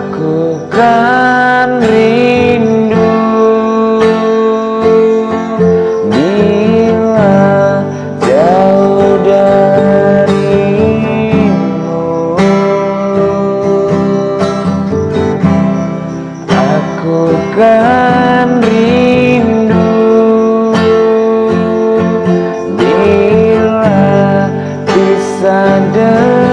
aku kan rindu. Bila jauh darimu aku kan rindu. Bila bisa dengan